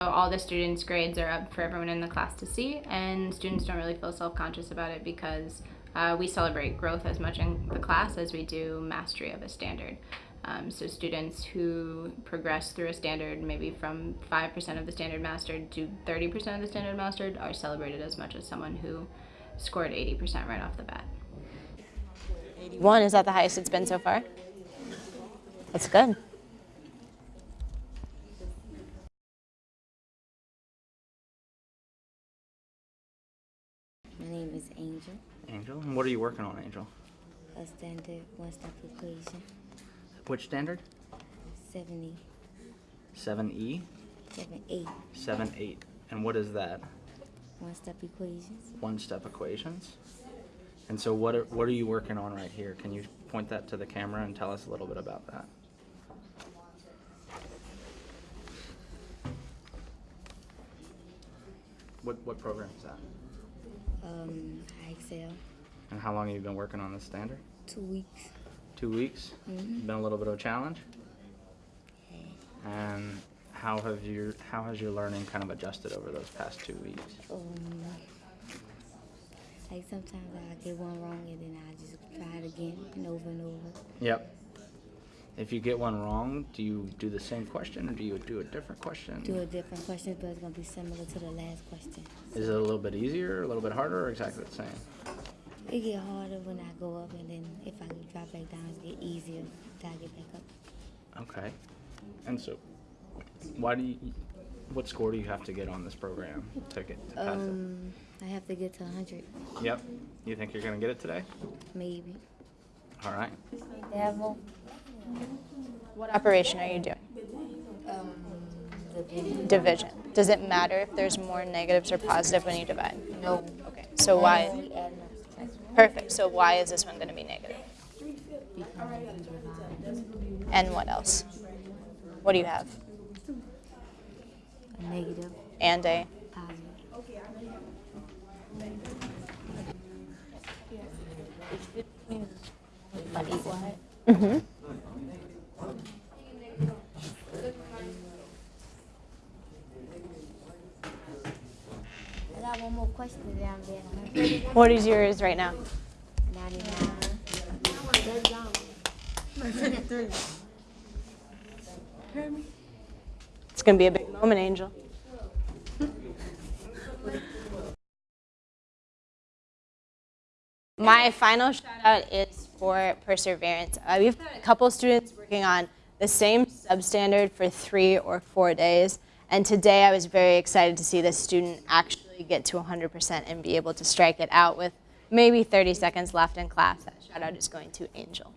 All the students' grades are up for everyone in the class to see, and students don't really feel self-conscious about it because uh, we celebrate growth as much in the class as we do mastery of a standard. Um, so students who progress through a standard, maybe from 5% of the standard mastered to 30% of the standard mastered, are celebrated as much as someone who scored 80% right off the bat. One, is that the highest it's been so far? That's good. My name is Angel. Angel, and what are you working on, Angel? A standard one-step equation. Which standard? 70, 7E? 78 7, 8. And what is that? one-step equations. One-step equations? And so what are, what are you working on right here? Can you point that to the camera and tell us a little bit about that? What, what program is that? Um, IXL. And how long have you been working on this standard? Two weeks. Two weeks? Mhm. Been a little bit of a challenge? And how have your how has your learning kind of adjusted over those past two weeks? Um, like sometimes I get one wrong and then I just try it again and over and over. Yep. If you get one wrong, do you do the same question or do you do a different question? Do a different question, but it's gonna be similar to the last question. Is it a little bit easier, a little bit harder, or exactly the same? It get harder when I go up, and then if I drop back down, it get easier till I get back up. Okay. And so, why do you? What score do you have to get on this program to get to pass Um, I have to get to 100. Yep. You think you're gonna get it today? maybe. All right. Devil. What operation are you doing? Um, Division. Does it matter if there's more negatives or positive when you divide? No. Okay, so why? We adding up subtraction Perfect. So why is this one going to be negative? because we divide And what else? What do you have? a negative, And a positive. But got one more question down there. What is yours right now? 99. It's going to be a big moment, Angel. My final shout out is for perseverance. Uh, we've had a couple students working on the same substandard for three or four days. And today I was very excited to see this student actually get to 100% and be able to strike it out with maybe 30 seconds left in class. That shout out is going to Angel.